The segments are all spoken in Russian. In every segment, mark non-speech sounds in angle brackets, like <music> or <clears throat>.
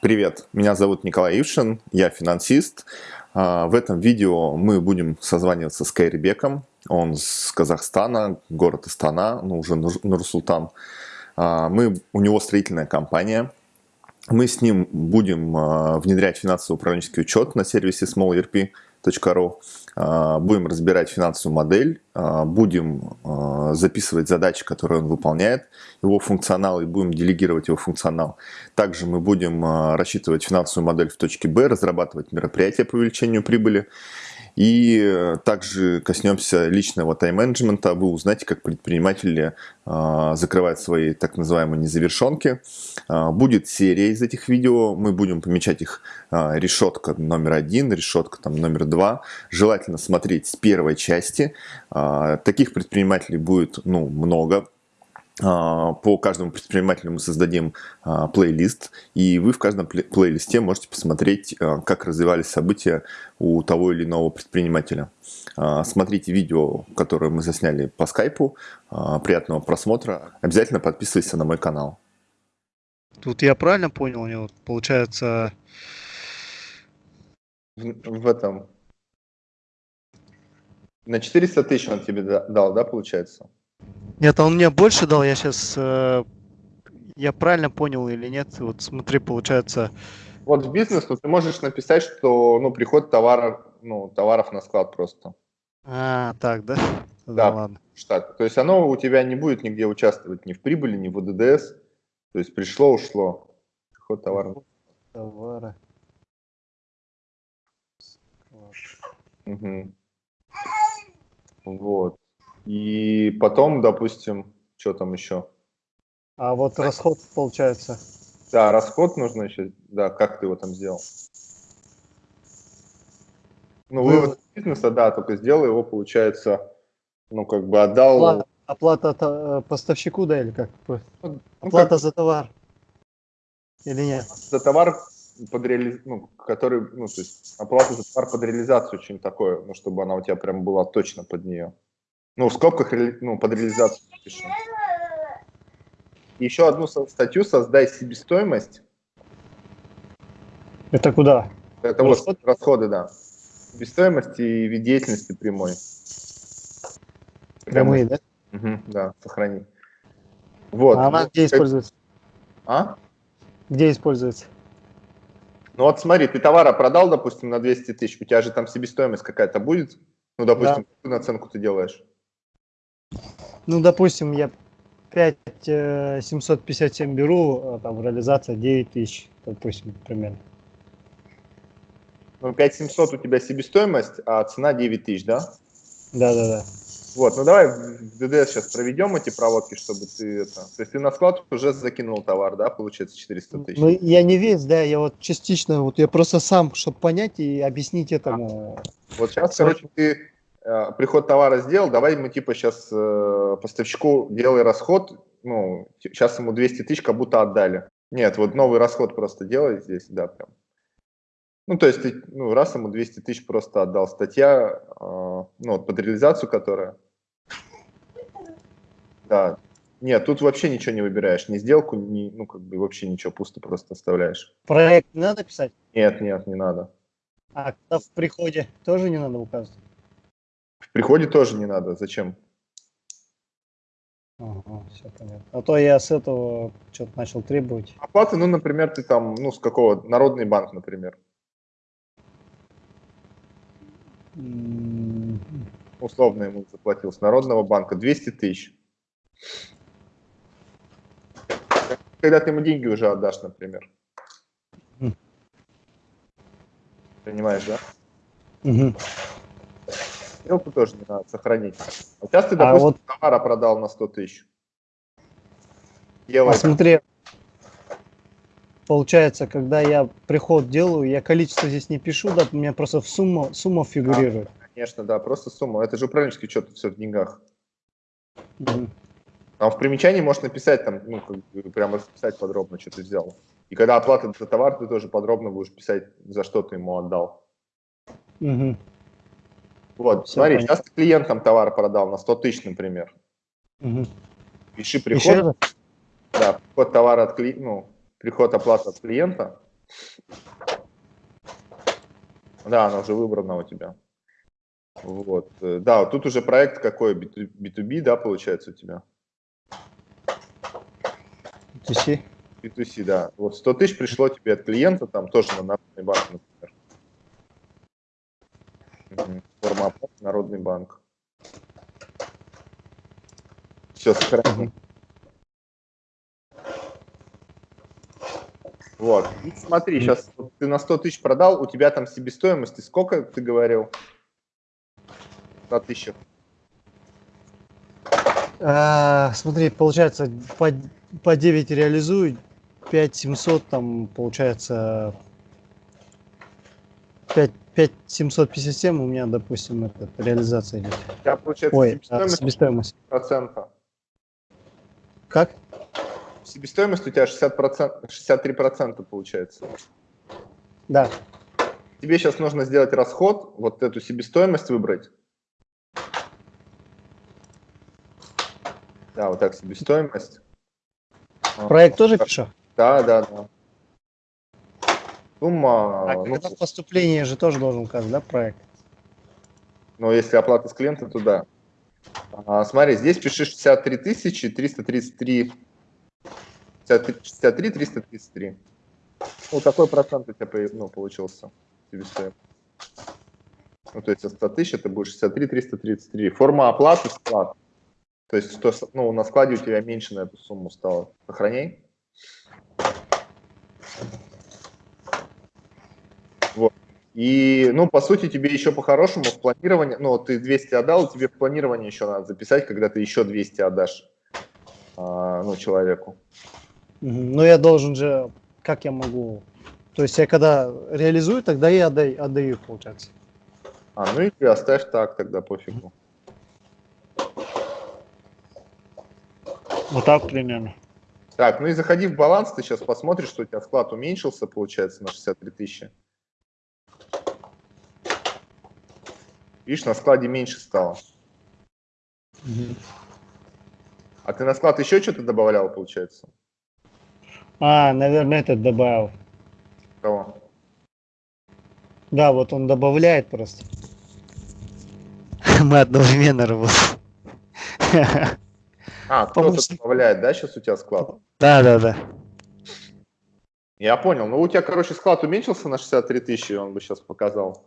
Привет, меня зовут Николай Ившин, я финансист. А, в этом видео мы будем созваниваться с Кайрибеком. Он с Казахстана, город Астана, ну уже Нур-Султан. А, мы, у него строительная компания. Мы с ним будем а, внедрять финансово-управленческий учет на сервисе SmallERP ru а, Будем разбирать финансовую модель, а, будем а, записывать задачи, которые он выполняет, его функционал, и будем делегировать его функционал. Также мы будем рассчитывать финансовую модель в точке Б, разрабатывать мероприятия по увеличению прибыли. И э, также коснемся личного тайм-менеджмента. Вы узнаете, как предприниматели э, закрывают свои так называемые незавершенки. Э, будет серия из этих видео. Мы будем помечать их решетка номер один, решетка там, номер два. Желательно смотреть с первой части. Таких предпринимателей будет ну, много а, по каждому предпринимателю мы создадим а, плейлист, и вы в каждом плейлисте можете посмотреть, а, как развивались события у того или иного предпринимателя. Смотрите видео, которое мы засняли по скайпу. Приятного просмотра. Обязательно подписывайся на мой канал. Тут я правильно понял, у него получается... В, в этом... На 400 тысяч он тебе дал, да, получается? Нет, он мне больше дал, я сейчас... Э, я правильно понял или нет? Вот смотри, получается... Вот в бизнес, ну, ты можешь написать, что ну, приход товара, ну, товаров на склад просто. А, так, да? Да, ладно. штат. То есть оно у тебя не будет нигде участвовать ни в прибыли, ни в ОДДС. То есть пришло, ушло. Приход товара. Товара. Угу. Вот. И потом, допустим, что там еще? А вот расход получается. Да, расход нужно еще. Да, как ты его там сделал? Ну, вывод бизнеса, да, только сделал его, получается, ну, как бы отдал... Оплата, оплата э, поставщику, да, или как? Ну, оплата ну, как... за товар. Или нет? За товар, под реали... ну, который, ну, то есть оплата за товар под реализацию очень такое, ну, чтобы она у тебя прям была точно под нее. Ну, в скобках ну, под реализацию пишем. Еще одну статью «Создай себестоимость». Это куда? Это расходы? вот расходы, да. Себестоимость и вид деятельности прямой. Прямые, да? Угу, да, сохрани. Вот. А она где используется? А? Где используется? Ну вот смотри, ты товара продал, допустим, на 200 тысяч, у тебя же там себестоимость какая-то будет? Ну, допустим, да. какую наценку ты делаешь? Ну, допустим, я 5757 э, беру, а там реализация 9000, допустим, примерно. Ну, 5700 у тебя себестоимость, а цена 9000, да? Да, да, да. Вот, ну давай в ДДС сейчас проведем эти проводки, чтобы ты это... То есть ты на склад уже закинул товар, да, получается 400 тысяч? Ну, я не весь, да, я вот частично, вот я просто сам, чтобы понять и объяснить этому. Вот сейчас, короче, ты приход товара сделал, давай мы типа сейчас э, поставщику делай расход, ну, сейчас ему 200 тысяч как будто отдали. Нет, вот новый расход просто делай здесь, да, прям. Ну, то есть ты, ну, раз ему 200 тысяч просто отдал. Статья, э, ну, вот под реализацию которая. Да. Нет, тут вообще ничего не выбираешь, ни сделку, ни, ну, как бы вообще ничего, пусто просто оставляешь. Проект не надо писать? Нет, нет, не надо. А в приходе тоже не надо указывать? В приходе тоже не надо. Зачем? Ага, все понятно. А то я с этого что-то начал требовать. Оплаты, ну, например, ты там, ну, с какого? Народный банк, например. Mm. Условно ему заплатил с Народного банка 200 тысяч. Когда ты ему деньги уже отдашь, например. Mm. Понимаешь, да? Mm -hmm. Сделку тоже не надо сохранить. А сейчас ты, допустим, а вот... товара продал на 100 тысяч. Делай. Посмотри, получается, когда я приход делаю, я количество здесь не пишу, да, у меня просто в сумма, сумма фигурирует. А, конечно, да, просто сумма. Это же управленческий счет, все в деньгах. Угу. Там в примечании можешь написать, там, ну, как бы, прямо расписать подробно, что ты взял. И когда оплата за товар, ты тоже подробно будешь писать, за что ты ему отдал. Угу. Вот, Все смотри, понятно. сейчас ты клиентам товар продал на 100 тысяч, например. Угу. Пиши приход. Да, приход товара от клиента, ну, приход оплаты от клиента Да, она уже выбрана у тебя. Вот. э, Да, вот тут уже проект какой? B2B, да, получается у тебя? B2C. B2C, да. Вот 100 тысяч пришло тебе от клиента, там тоже на банк, например. Мгм. Форма оплаты Народный банк. Все, сохраним. Вот. И смотри, сейчас ты на 100 тысяч продал, у тебя там себестоимости сколько ты говорил? 100 тысяч. А, смотри, получается, по, по 9 реализую, 5700 там получается 5, 5757 у меня, допустим, это реализация идет. У тебя получается Ой, а, себестоимость себестоимость. процента. Как? Себестоимость у тебя 60%, 63% получается. Да. Тебе сейчас нужно сделать расход, вот эту себестоимость выбрать. Да, вот так, себестоимость. Проект тоже пишу? Да, да, да. Сумма, А ну, когда в поступлении же тоже должен указать, да, проект? ну, если оплата с клиента, то да. А, смотри, здесь пиши 63 тысячи 333, 63 333. Ну, какой процент у тебя ну, получился себестоимость? Ну, то есть от 100 тысяч это будет 63 333. Форма оплаты склад. То есть что, с- ну, на складе у тебя меньше на эту сумму стало. Сохраняй. Вот. И, ну, по сути, тебе еще по-хорошему в планировании, ну, ты 200 отдал, тебе в планирование еще надо записать, когда ты еще 200 отдашь, а, ну, человеку. Ну, я должен же, как я могу... То есть я когда реализую, тогда я отдаю, отдаю получается. А, ну и оставь так тогда, пофигу. Вот так примерно. Так, ну и заходи в баланс, ты сейчас посмотришь, что у тебя склад уменьшился, получается, на 63 тысячи. Видишь, на складе меньше стало. А ты на склад еще что-то добавлял, получается? А, наверное, этот добавил. Кого? Да, вот он добавляет просто. Мы одновременно работаем. А, кто-то добавляет, да, сейчас у тебя склад? Да, да, да. Я понял. Ну, у тебя, короче, склад уменьшился на 63 тысячи, он бы сейчас показал.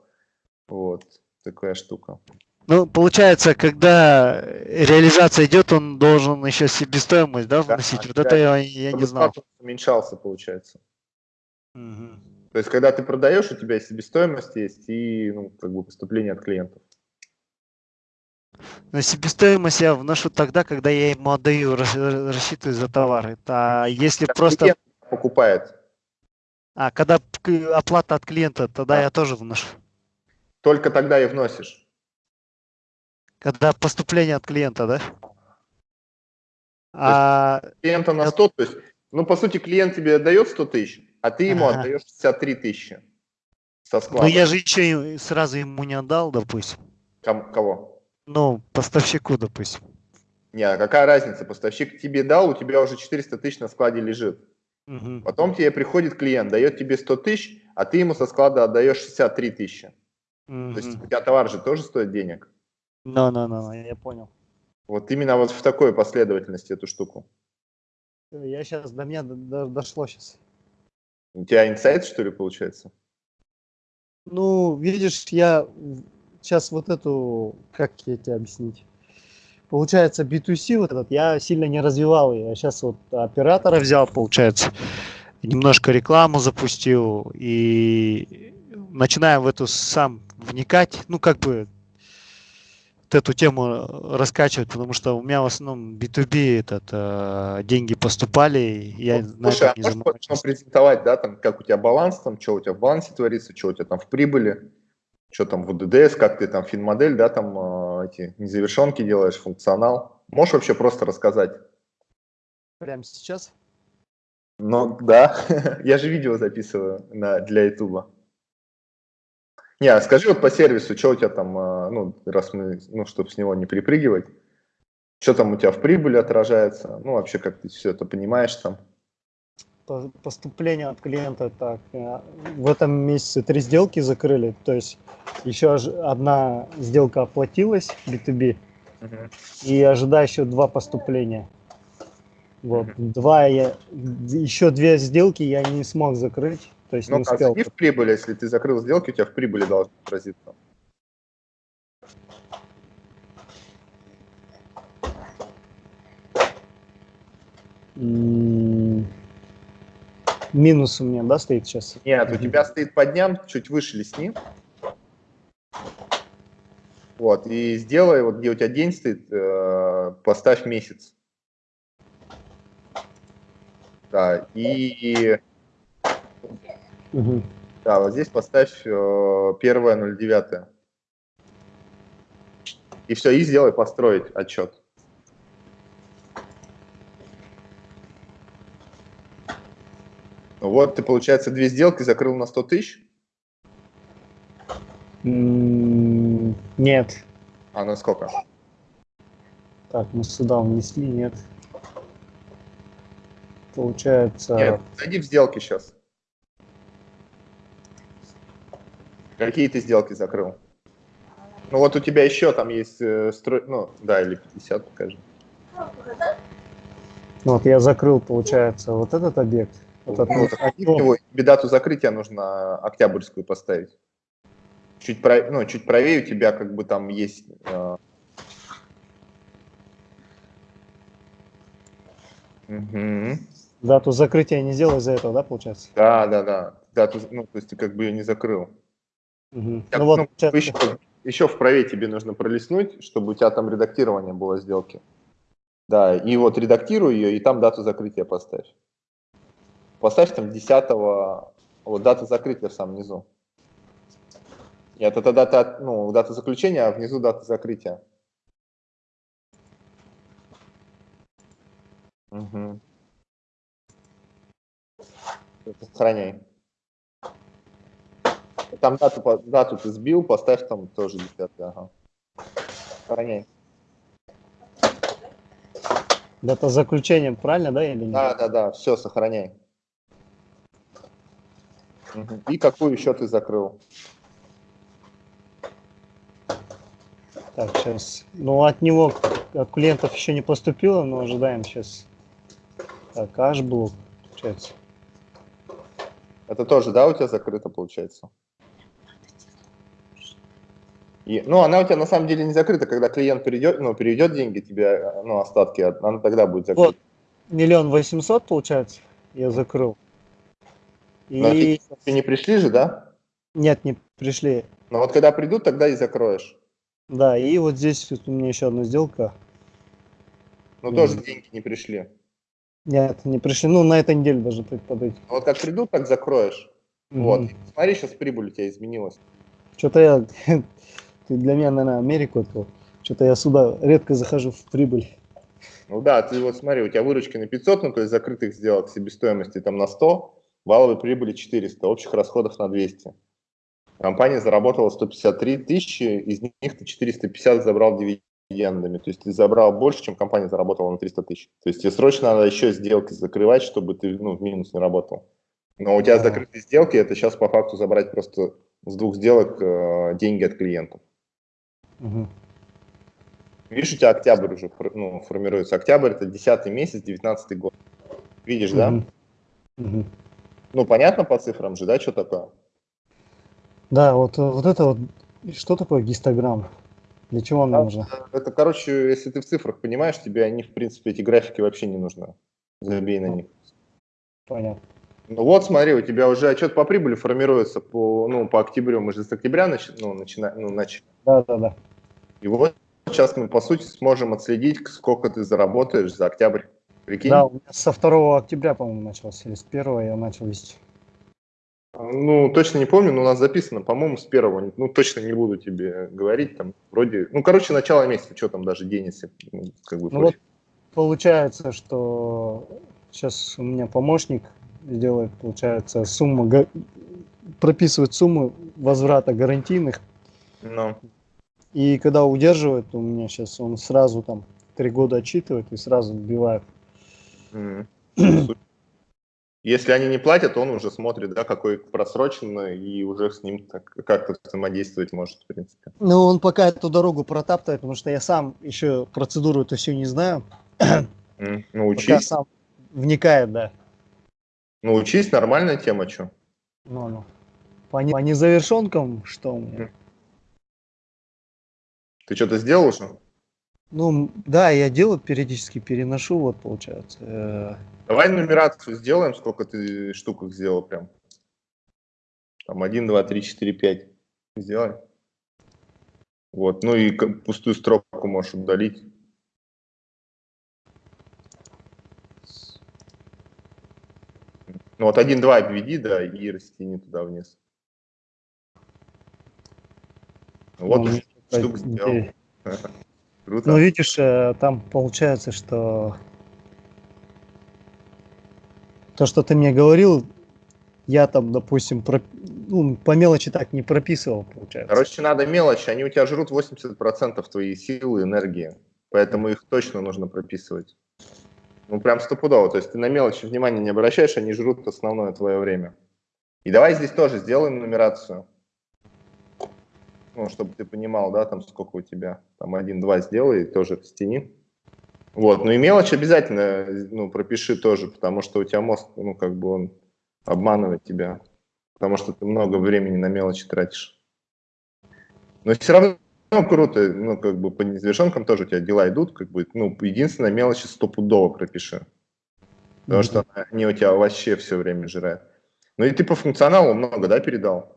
Вот, такая штука. Ну, получается, когда реализация идет, он должен еще себестоимость, да, Да, вносить. Вот да. это я, я не знал. уменьшался, получается. Мгм. То есть, когда ты продаешь, у тебя и себестоимость есть, и, ну, как бы поступление от клиентов. Но себестоимость я вношу тогда, когда я ему отдаю, рас- рассчитываю за товар. Это если Когда просто... покупает, А, когда оплата от клиента, тогда Да. я тоже вношу. Только тогда и вносишь. Когда поступление от клиента, да? А, Клиента на Я- 100, то есть, ну, по сути, клиент тебе отдает 100 тысяч, а ты ему Ага. отдаешь 63 тысячи со ну склада. я же еще сразу ему не отдал, допустим. Ком- Кого? Ну, поставщику, допустим. Не, а какая разница? Поставщик тебе дал, у тебя уже 400 тысяч на складе лежит. Мгм. Потом тебе приходит клиент, дает тебе 100 тысяч, а ты ему со склада отдаешь 63 тысячи. То есть у тебя товар же тоже стоит денег. Ну, ну, ну, ну, я понял. Вот именно вот в такой последовательности эту штуку. Я сейчас, до меня до- до- дошло сейчас. У тебя инсайт, что ли, получается? Ну, видишь, я сейчас вот эту, как я тебе объяснить? Получается, B2C вот этот, я сильно не развивал ее. Я сейчас вот оператора взял, получается, немножко рекламу запустил и начинаю в эту сам вникать, ну, как бы вот эту тему раскачивать, потому что у меня в основном B2B этот, э, деньги поступали, и я на Слушай, а этом не можешь потом презентовать, да, там, как у тебя баланс, там, что у тебя в балансе творится, что у тебя там в прибыли, что там в УДДС, как ты там финмодель, да, там э, эти незавершенки делаешь, функционал. Можешь вообще просто рассказать? Прямо сейчас? Ну, да, <laughs> я же видео записываю на, для Ютуба. Не, а скажи вот по сервису, что у тебя там, э, ну, раз мы, ну, чтобы с него не перепрыгивать, что там у тебя в прибыли отражается, ну, вообще, как ты все это понимаешь там. по- поступление от клиента так. э, В этом месяце три сделки закрыли, то есть еще одна сделка оплатилась B2B, Мгм. и ожидаю еще два поступления. Вот, два я, еще две сделки я не смог закрыть, то есть Ну, не а успел. зайди в прибыль, если ты закрыл сделки, у тебя в прибыли должно отразиться. Минус у меня, да, стоит сейчас? Нет, у тебя стоит по дням, чуть выше лесни. Вот, и сделай, вот где у тебя день стоит, э, поставь месяц. Да, и Мгм. да, вот здесь поставь э, первое 09. И все, и сделай построить отчет. Вот ты, получается, две сделки закрыл на 100 тысяч, М, Нет. а на сколько? Так, мы сюда внесли, нет. Получается... Нет, зайди в сделки сейчас. Какие ты сделки закрыл? Ну вот у тебя еще там есть э, строй... Ну, да, или 50, покажи. Ну, Вот я закрыл, получается, вот этот объект. Вот Ну, этот вот, окно. его, тебе дату закрытия нужно октябрьскую поставить. Чуть, прав- ну, чуть правее у тебя как бы там есть... э, мгм. Дату закрытия не сделал из-за этого, да, получается? Да, да, да. Дату, ну, то есть ты как бы ее не закрыл. Мгм. Так, Ну вот, ну, получается, еще, еще вправе тебе нужно пролистнуть, чтобы у тебя там редактирование было сделки. Да, и вот редактируй ее, и там дату закрытия поставь. Поставь там 10 вот дата закрытия в самом низу. Нет, это дата, ну, дата заключения, а внизу дата закрытия. Угу. Сохраняй. Там дату, дату ты сбил, поставь там тоже 10 ага. Сохраняй. дата заключения, правильно, да, или нет? Да, да, да, все, сохраняй. И какую еще ты закрыл? Так, сейчас. Ну, от него, от клиентов еще не поступило, но ожидаем сейчас. Так, H-блок, получается. Это тоже, да, у тебя закрыто получается? И, ну, она у тебя на самом деле не закрыта, когда клиент перейдет, ну, перейдет деньги тебе, ну, остатки, она тогда будет закрыта. Вот. Миллион восемьсот, получается, я закрыл. Но И Ты не пришли же, да? нет, не пришли. Но вот когда придут, тогда и закроешь. Да, и вот здесь вот у меня еще одна сделка. Но Мгм. тоже деньги не пришли. Нет, не пришли. Ну, на этой неделе даже подойти. Но вот как придут, так закроешь. Вот. Смотри, сейчас прибыль у тебя изменилась. Что-то я... Ты для меня, наверное, Америку открыл. Что-то я сюда редко захожу в прибыль. Ну да, ты вот смотри, у тебя выручки на 500, ну то есть закрытых сделок себестоимости там на 100, валовой прибыли 400, общих расходов на 200. Компания заработала 153 тысячи, из них ты 450 забрал дивидендами. То есть ты забрал больше, чем компания заработала на 300 тысяч. То есть тебе срочно надо еще сделки закрывать, чтобы ты ну, в минус не работал. Но у тебя закрытые сделки, это сейчас по факту забрать просто с двух сделок э, деньги от клиентов. Мгм. Видишь, у тебя октябрь уже ну, формируется. Октябрь это 10 месяц, 19 год. Видишь, да? Мгм. Мгм. Ну, понятно по цифрам же, да, что такое? Да, вот, вот это вот, что такое гистограмм? Для чего он Да. нужен? Это, короче, если ты в цифрах понимаешь, тебе они, в принципе, эти графики вообще не нужны. Забей на них. Понятно. Ну вот, смотри, у тебя уже отчет по прибыли формируется по, ну, по октябрю. Мы же с октября начи- ну, начинаем, ну, начали. Да, да, да. И вот сейчас мы, по сути, сможем отследить, сколько ты заработаешь за октябрь. Прикинь? Да, у меня со 2 октября, по-моему, начался, или с 1 я начал вести. Ну, точно не помню, но у нас записано, по-моему, с первого. Ну, точно не буду тебе говорить, там, вроде... Ну, короче, начало месяца, что там даже день, если, ну, как бы, Ну вот получается, что сейчас у меня помощник сделает, получается, сумма, прописывает сумму возврата гарантийных, Ну, и когда удерживает, у меня сейчас он сразу там три года отчитывает и сразу вбивает. м. Если они не платят, он уже смотрит, да, какой просроченный, и уже с ним как-то взаимодействовать может, в принципе. Ну, он пока эту дорогу протаптывает, потому что я сам еще процедуру эту всю не знаю. Mm, ну, учись. Пока сам вникает, да. Ну, учись, нормальная тема, что? Ну, ну. По, не, по незавершенкам что у меня? Ты что-то сделал уже? Ну, да, я делаю, периодически переношу, вот, получается. Э. Давай нумерацию сделаем, сколько ты штук их сделал прям. Там 1, 2, 3, 4, 5. Сделай. Вот, ну и пустую строку можешь удалить. Ну вот 1-2 обведи, да, и растяни туда вниз. Вот ну, штук сделал. Круто. Ну, видишь, э, там получается, что то, что ты мне говорил, я там, допустим, про... ну, по мелочи так не прописывал, получается. Короче, надо мелочь, они у тебя жрут 80% твоей силы, энергии, поэтому их точно нужно прописывать. Ну, прям стопудово. То есть ты на мелочи внимания не обращаешь, они жрут основное твое время. И давай здесь тоже сделаем нумерацию. Ну, чтобы ты понимал, да, там сколько у тебя. Там один-два сделай, тоже растяни. Вот, ну и мелочь обязательно, ну, пропиши тоже, потому что у тебя мозг, ну, как бы он обманывает тебя. Потому что ты много времени на мелочи тратишь. Но все равно ну, круто, ну, как бы по незавершенкам тоже у тебя дела идут, как бы, ну, единственное, мелочи стопудово пропиши. Потому mm-hmm. что они у тебя вообще все время жирают. Ну и ты по функционалу много, да, передал?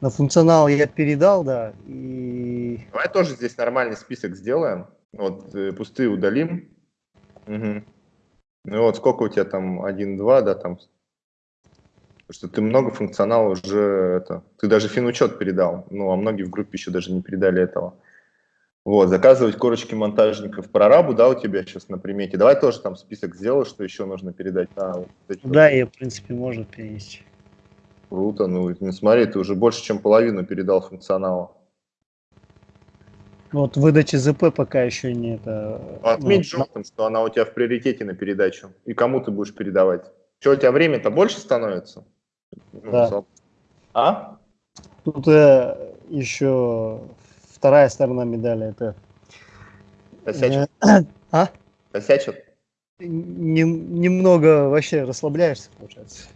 На функционал я передал, да, и... Давай тоже здесь нормальный список сделаем. Вот э, пустые удалим. Угу. Ну вот сколько у тебя там, 1-2, да, там Потому что ты много функционала уже это. Ты даже финучет передал. Ну, а многие в группе еще даже не передали этого. Вот, заказывать корочки монтажников прорабу, да, у тебя сейчас на примете. Давай тоже там список сделай, что еще нужно передать. А, вот да, я, в принципе, можно перенести. Круто, ну, не смотри, ты уже больше, чем половину передал функционала. Вот выдачи ЗП пока еще не это... Отметь ну, желтым, что она у тебя в приоритете на передачу. И кому ты будешь передавать. Что, у тебя время-то больше становится? Ну, да. А? Тут э, еще вторая сторона медали. Это... Косячат? <clears throat> а? Косячат? Нем, немного вообще расслабляешься, получается.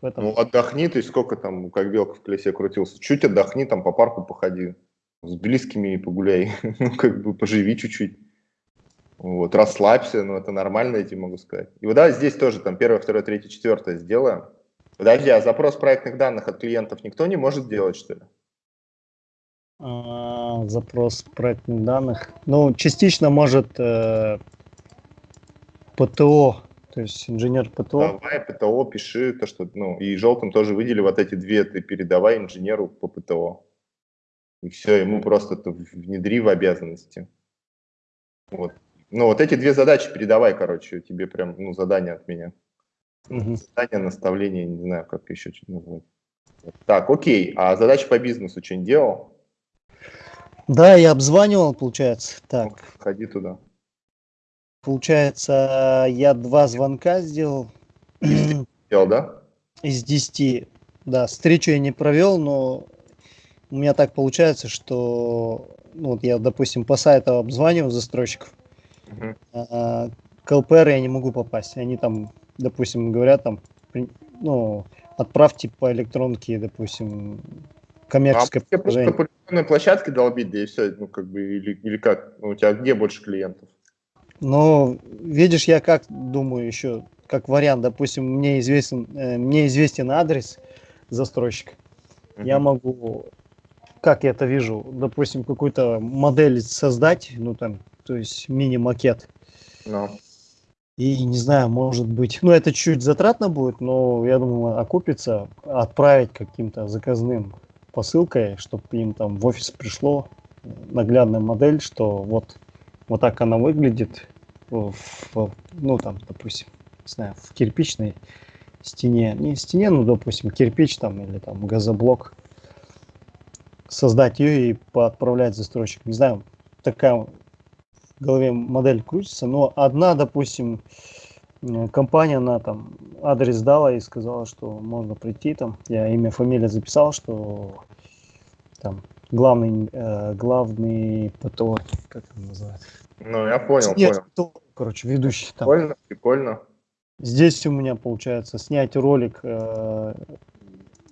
В этом. Ну, отдохни, ты сколько там, как белка в колесе крутился. Чуть отдохни, там по парку походи. С близкими погуляй. <laughs> ну, как бы поживи чуть-чуть. Вот, расслабься, ну, это нормально, я тебе могу сказать. И вот да, здесь тоже там первое, второе, третье, четвертое сделаем. Подожди, а запрос проектных данных от клиентов никто не может сделать, что ли? А, запрос проектных данных. Ну, частично может э, ПТО, то есть инженер ПТО. Давай ПТО пиши, то что, ну, и желтым тоже выдели вот эти две, ты передавай инженеру по ПТО. И все, ему просто это внедри в обязанности. Вот. Ну, вот эти две задачи передавай, короче, тебе прям, ну, задание от меня. Угу. Задание, наставление, не знаю, как еще что-то назвать. Так, окей. А задачи по бизнесу что-нибудь делал? Да, я обзванивал, получается. Так. Ну, ходи туда. Получается, я два звонка сделал. <clears throat> Сделал, да? Из десяти. Да, встречу я не провел, но у меня так получается, что ну, вот я, допустим, по сайту обзваниваю застройщиков, uh-huh. а, к ЛПР я не могу попасть. Они там допустим, говорят там, ну, отправьте по электронке, допустим, коммерческое а приложение. по электронной площадке долбить, да и все, ну, как бы, или, или как? Ну, у тебя где больше клиентов? Ну, видишь, я как думаю еще, как вариант, допустим, мне известен, э, мне известен адрес застройщика, uh-huh. я могу, как я это вижу, допустим, какую-то модель создать, ну, там, то есть мини-макет. No. И не знаю, может быть, ну это чуть затратно будет, но я думаю, окупится отправить каким-то заказным посылкой, чтобы им там в офис пришло наглядная модель, что вот, вот так она выглядит, в, ну там, допустим, не знаю, в кирпичной стене, не стене, ну, допустим, кирпич там или там газоблок, создать ее и поотправлять застройщик. Не знаю, такая в голове модель крутится, но одна, допустим, э, компания, она там адрес дала и сказала, что можно прийти там. Я имя, фамилия записал, что там главный, э, главный ПТО, как это называется? Ну, я понял, Нет, понял. ПТО, короче, ведущий там. Прикольно, прикольно. Здесь у меня получается снять ролик э,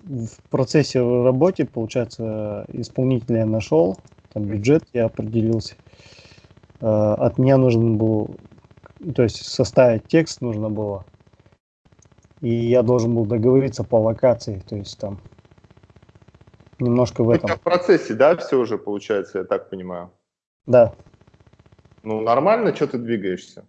в процессе работы, получается, исполнителя я нашел, там бюджет я определился. Э, от меня нужен был, то есть составить текст нужно было. И я должен был договориться по локации, то есть там немножко в У этом. тебя в процессе, да, все уже получается, я так понимаю. Да, Ну, нормально, что ты двигаешься?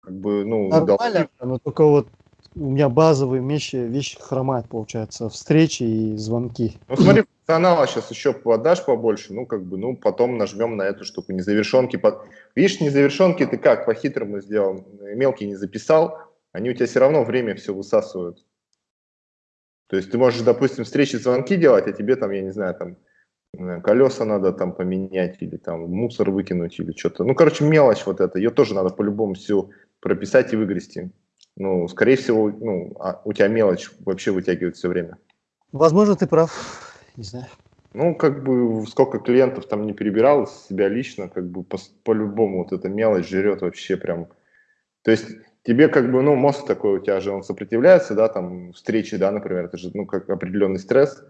Как бы, ну, нормально, но только вот у меня базовые вещи, вещи хромают, получается, встречи и звонки. Ну, смотри, функционала сейчас еще подашь побольше, ну, как бы, ну, потом нажмем на эту штуку, незавершенки. Под... Видишь, незавершенки ты как, по-хитрому сделал, мелкий не записал, они у тебя все равно время все высасывают. То есть ты можешь, допустим, встречи, звонки делать, а тебе там, я не знаю, там, колеса надо там поменять или там мусор выкинуть или что-то. Ну, короче, мелочь вот эта, ее тоже надо по-любому всю прописать и выгрести. Ну, скорее всего, ну, а у тебя мелочь вообще вытягивает все время. Возможно, ты прав, не знаю. Ну, как бы, сколько клиентов там не перебирал из себя лично, как бы по- по-любому вот эта мелочь жрет вообще прям. То есть тебе как бы, ну, мозг такой у тебя же, он сопротивляется, да, там, встречи, да, например, это же, ну, как определенный стресс.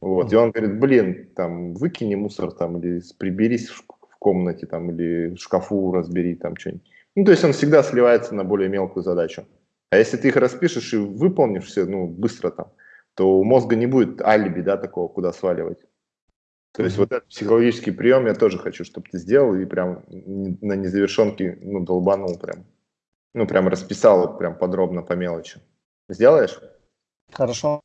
Вот, и он говорит, блин, там, выкини мусор там, или приберись в в комнате там, или в шкафу разбери там что-нибудь. Ну, то есть он всегда сливается на более мелкую задачу. А если ты их распишешь и выполнишь все, ну, быстро там, то у мозга не будет алиби, да, такого, куда сваливать. То есть вот этот психологический прием я тоже хочу, чтобы ты сделал и прям на незавершенке, ну, долбанул прям. Ну, прям расписал прям подробно по мелочи. Сделаешь? Хорошо.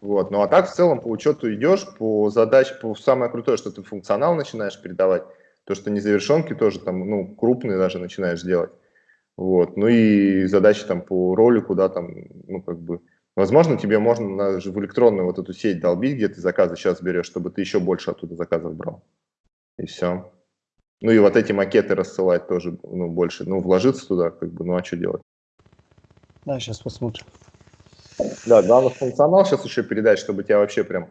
Вот. Ну, а так в целом по учету идешь, по задаче, по самое крутое, что ты функционал начинаешь передавать, то, что незавершенки тоже там, ну, крупные даже начинаешь делать. Вот. Ну и задачи там по ролику, да, там, ну, как бы, возможно, тебе можно даже в электронную вот эту сеть долбить, где ты заказы сейчас берешь, чтобы ты еще больше оттуда заказов брал. И все. Ну и вот эти макеты рассылать тоже, ну, больше, ну, вложиться туда, как бы, ну, а что делать? Да, сейчас посмотрим. Да, главное функционал сейчас еще передать, чтобы тебя вообще прям,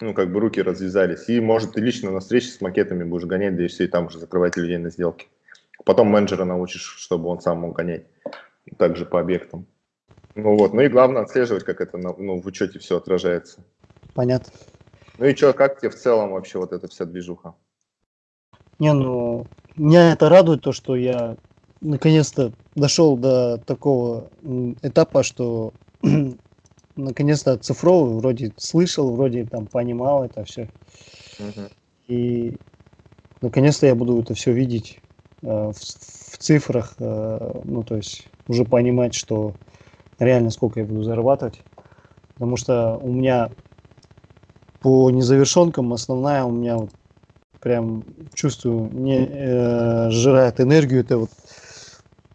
ну, как бы руки развязались. И, может, ты лично на встрече с макетами будешь гонять, да и все, и там уже закрывать людей на сделке. Потом менеджера научишь, чтобы он сам мог гонять. Также по объектам. Ну вот, ну и главное отслеживать, как это на- ну, в учете все отражается. Понятно. Ну и что, как тебе в целом вообще вот эта вся движуха? Не, ну, меня это радует, то, что я наконец-то дошел до такого этапа, что <clears throat> наконец-то оцифровываю, вроде слышал, вроде там понимал это все. Мгм. И наконец-то я буду это все видеть в, в цифрах, э, ну, то есть уже понимать, что реально сколько я буду зарабатывать. Потому что у меня по незавершенкам основная у меня вот прям чувствую, не э, сжирает энергию, это вот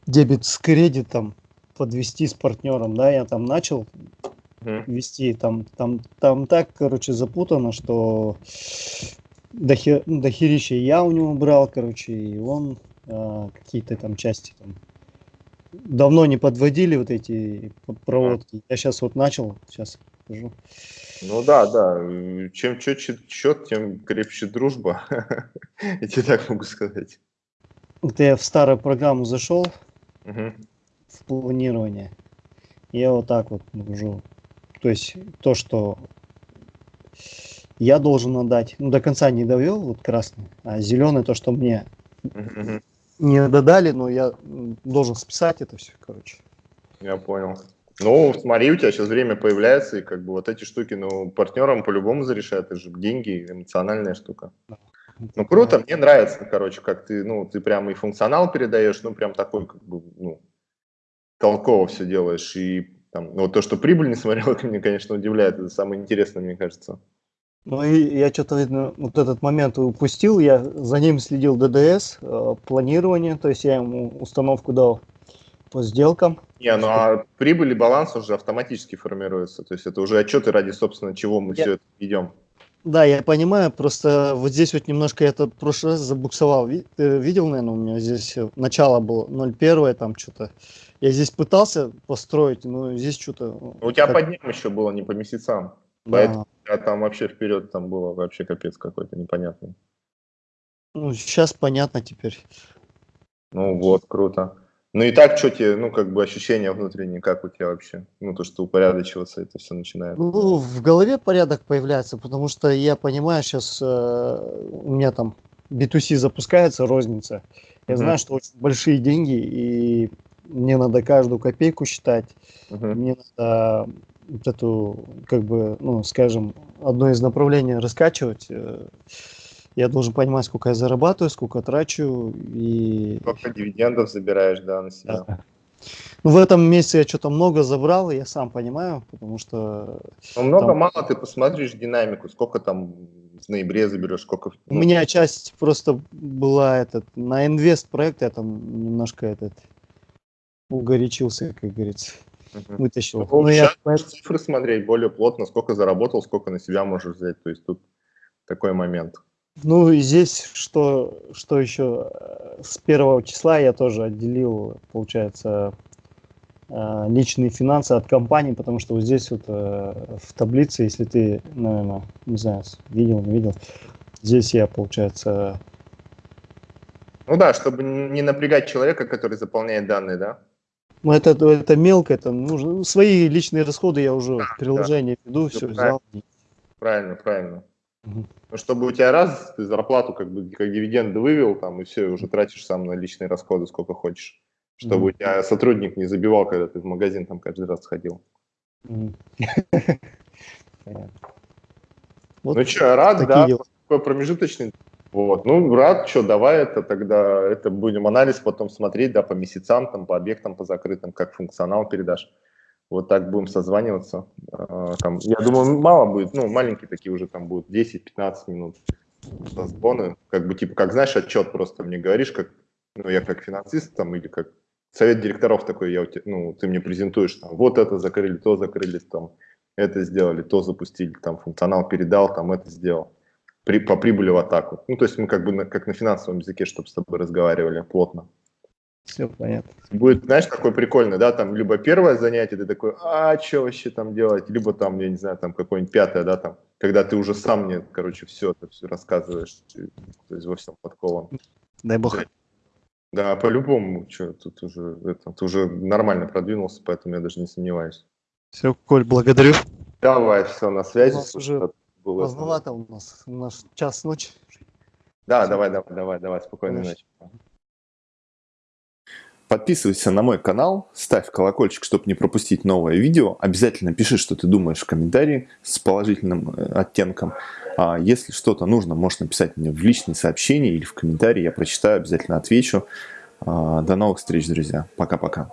дебет с кредитом подвести с партнером, да, я там начал вести, там, там, там так, короче, запутано, что дохер, ну, дохерища я у него брал, короче, и он какие-то там части там давно не подводили вот эти проводки. Я сейчас вот начал, сейчас покажу. Ну да, да. Чем четче счет, тем крепче дружба. <laughs> Я тебе так могу сказать. Это я в старую программу зашел, Мгм. в планирование. Я вот так вот нахожу. То есть то, что я должен отдать, ну, до конца не довел, вот красный, а зеленый то, что мне мгм. Не додали, но я должен списать это все, короче. Я понял. Ну, смотри, у тебя сейчас время появляется, и как бы вот эти штуки, ну, партнерам по-любому зарешают, это же деньги, эмоциональная штука. Ну, круто, мне нравится, короче, как ты, ну, ты прям и функционал передаешь, ну, прям такой, как бы, ну, толково все делаешь, и там, ну, вот то, что прибыль <laughs> не смотрел, это меня, конечно, удивляет, это самое интересное, мне кажется. Ну и я что-то, видно, вот этот момент упустил, я за ним следил ДДС, э, планирование, то есть я ему установку дал по сделкам. Не, ну, а прибыль и баланс уже автоматически формируются, то есть это уже отчеты ради, собственно, чего мы Я- все это ведем. Да, я понимаю, просто вот здесь вот немножко я это в прошлый раз забуксовал. Ты видел, наверное, у меня здесь э, начало было 0,1 там что-то. Я здесь пытался построить, но здесь что-то... У тебя как- по дням еще было, не по месяцам. да. Поэтому а там вообще вперед там было вообще капец какой-то непонятный. Ну, сейчас понятно теперь. Ну вот, круто. Ну и так, что тебе, ну как бы ощущения внутренние, как у тебя вообще? Ну то, что упорядочиваться это все начинает. Ну, в голове порядок появляется, потому что я понимаю, сейчас у меня там B2C запускается, розница. Я Мгм. знаю, что очень большие деньги, и мне надо каждую копейку считать. Мгм. Мне надо вот эту, как бы, ну, скажем, одно из направлений раскачивать. э, Я должен понимать, сколько я зарабатываю, сколько трачу. И Сколько дивидендов забираешь, да, на себя? Да. ну, в этом месяце я что-то много забрал, я сам понимаю, потому что Ну много, Там- ты посмотришь динамику, сколько там в ноябре заберешь, сколько... у меня часть просто была этот на инвест проект, я там немножко этот угорячился, как говорится. Вытащил. Ну, Ну, я цифры смотреть более плотно, сколько заработал, сколько на себя можешь взять. То есть тут такой момент. Ну и здесь что, что еще э, с первого числа я тоже отделил, получается, э, личные финансы от компании, потому что вот здесь вот э, в таблице, если ты, наверное, не знаю, видел, не видел, здесь я, получается, Ну да, чтобы не напрягать человека, который заполняет данные, да? Ну это, это мелко, это нужно, ну, свои личные расходы я уже в приложении веду, все правильно. взял. Правильно, правильно. Ну, чтобы у тебя раз, ты зарплату как бы как дивиденды вывел, там, и все, и уже тратишь сам на личные расходы сколько хочешь. Чтобы Мгм. у тебя сотрудник не забивал, когда ты в магазин там каждый раз сходил. Мгм. <laughs> Понятно. Вот ну что, рад, да? дела. Такой промежуточный. Вот, ну, рад, что, давай это тогда, это будем анализ потом смотреть, да, по месяцам, там, по объектам, по закрытым, как функционал передашь. Вот так будем созваниваться. А, Там, я думаю, мало будет, ну, маленькие такие уже там будут, 10-15 минут созвоны. Как бы, типа, как знаешь, отчет просто мне говоришь, как, ну, я как финансист там, или как совет директоров такой, я, ну, ты мне презентуешь, там, вот это закрыли, то закрыли, там, это сделали, то запустили, там, функционал передал, там, это сделал. При, по прибыли в атаку. Ну, то есть мы как бы на, как на финансовом языке, чтобы с тобой разговаривали плотно. Все понятно. Будет, знаешь, такой прикольный, да, там, либо первое занятие, ты такой, а, что вообще там делать, либо там, я не знаю, там, какое-нибудь пятое, да, там, когда ты уже сам мне, короче, все это все рассказываешь, ты, то есть во всем подкован. Дай бог. Да, по-любому, что, тут уже, это, ты уже нормально продвинулся, поэтому я даже не сомневаюсь. Все, Коль, благодарю. Давай, все, на связи. У нас уже было- Поздновато у нас, у нас час ночи. Да, давай, давай, давай, давай, спокойной ночи. Подписывайся на мой канал, ставь колокольчик, чтобы не пропустить новое видео. Обязательно пиши, что ты думаешь в комментарии с положительным э, оттенком. А если что-то нужно, можешь написать мне в личные сообщения или в комментарии. Я прочитаю, обязательно отвечу. А, До новых встреч, друзья. Пока-пока.